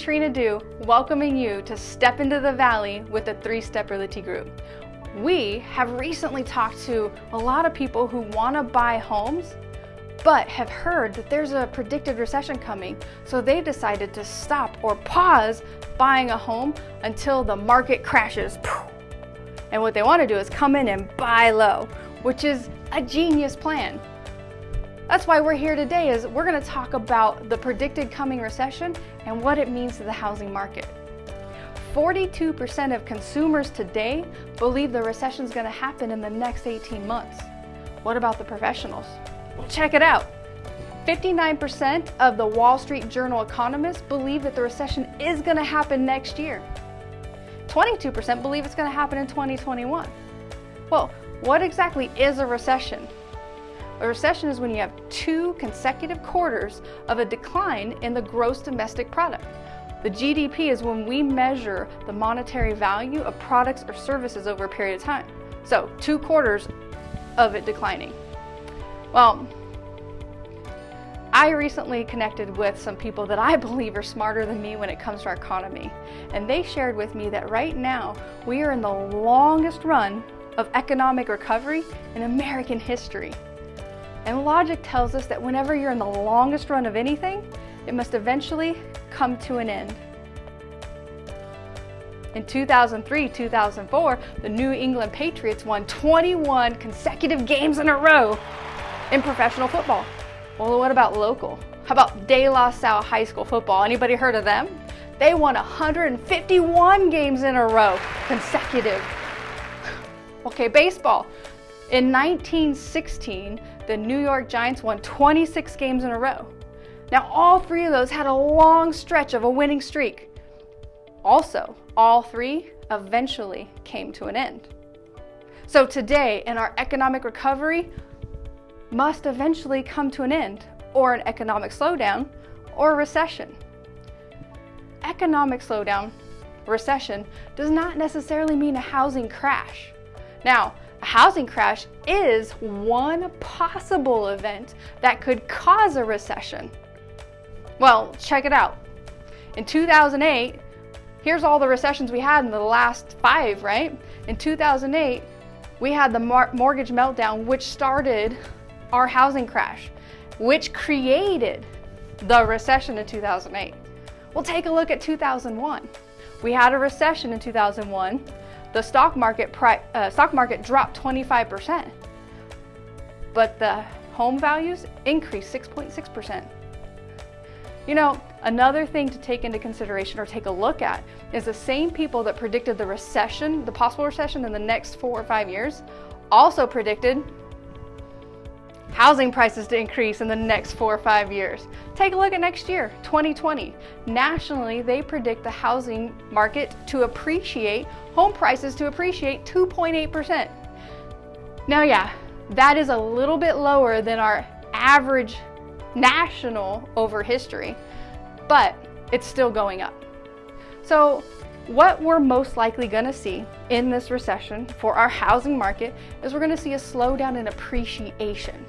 Katrina Du, welcoming you to Step into the Valley with the Three Step Realty Group. We have recently talked to a lot of people who want to buy homes, but have heard that there's a predicted recession coming, so they decided to stop or pause buying a home until the market crashes. And what they want to do is come in and buy low, which is a genius plan. That's why we're here today is we're gonna talk about the predicted coming recession and what it means to the housing market. 42% of consumers today believe the recession is gonna happen in the next 18 months. What about the professionals? Well, check it out. 59% of the Wall Street Journal economists believe that the recession is gonna happen next year. 22% believe it's gonna happen in 2021. Well, what exactly is a recession? A recession is when you have two consecutive quarters of a decline in the gross domestic product. The GDP is when we measure the monetary value of products or services over a period of time. So two quarters of it declining. Well, I recently connected with some people that I believe are smarter than me when it comes to our economy. And they shared with me that right now we are in the longest run of economic recovery in American history. And logic tells us that whenever you're in the longest run of anything, it must eventually come to an end. In 2003-2004, the New England Patriots won 21 consecutive games in a row in professional football. Well, what about local? How about De La Salle High School football? Anybody heard of them? They won 151 games in a row, consecutive. Okay, baseball. In 1916, the New York Giants won 26 games in a row. Now, all three of those had a long stretch of a winning streak. Also, all three eventually came to an end. So today, in our economic recovery, must eventually come to an end, or an economic slowdown, or recession. Economic slowdown, recession, does not necessarily mean a housing crash. Now, housing crash is one possible event that could cause a recession. Well, check it out. In 2008, here's all the recessions we had in the last five, right? In 2008, we had the mortgage meltdown, which started our housing crash, which created the recession in 2008. We'll take a look at 2001. We had a recession in 2001 the stock market, uh, stock market dropped 25%, but the home values increased 6.6%. You know, another thing to take into consideration or take a look at is the same people that predicted the recession, the possible recession in the next four or five years, also predicted housing prices to increase in the next four or five years. Take a look at next year, 2020. Nationally, they predict the housing market to appreciate, home prices to appreciate 2.8%. Now, yeah, that is a little bit lower than our average national over history, but it's still going up. So what we're most likely gonna see in this recession for our housing market is we're gonna see a slowdown in appreciation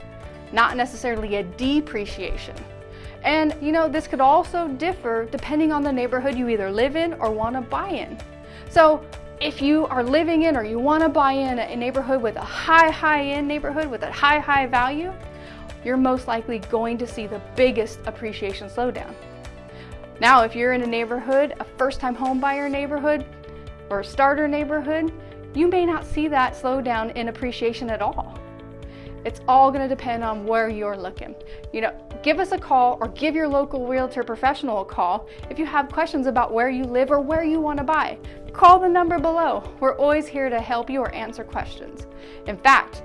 not necessarily a depreciation. And you know, this could also differ depending on the neighborhood you either live in or want to buy in. So if you are living in or you want to buy in a neighborhood with a high, high end neighborhood with a high, high value, you're most likely going to see the biggest appreciation slowdown. Now, if you're in a neighborhood, a first time home buyer neighborhood or a starter neighborhood, you may not see that slowdown in appreciation at all. It's all gonna depend on where you're looking. You know, give us a call or give your local realtor professional a call if you have questions about where you live or where you wanna buy. Call the number below. We're always here to help you or answer questions. In fact,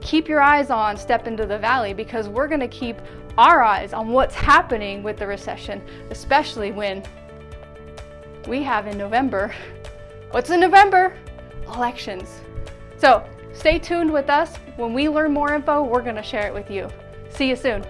keep your eyes on Step into the Valley because we're gonna keep our eyes on what's happening with the recession, especially when we have in November, what's in November? Elections. So Stay tuned with us. When we learn more info, we're going to share it with you. See you soon.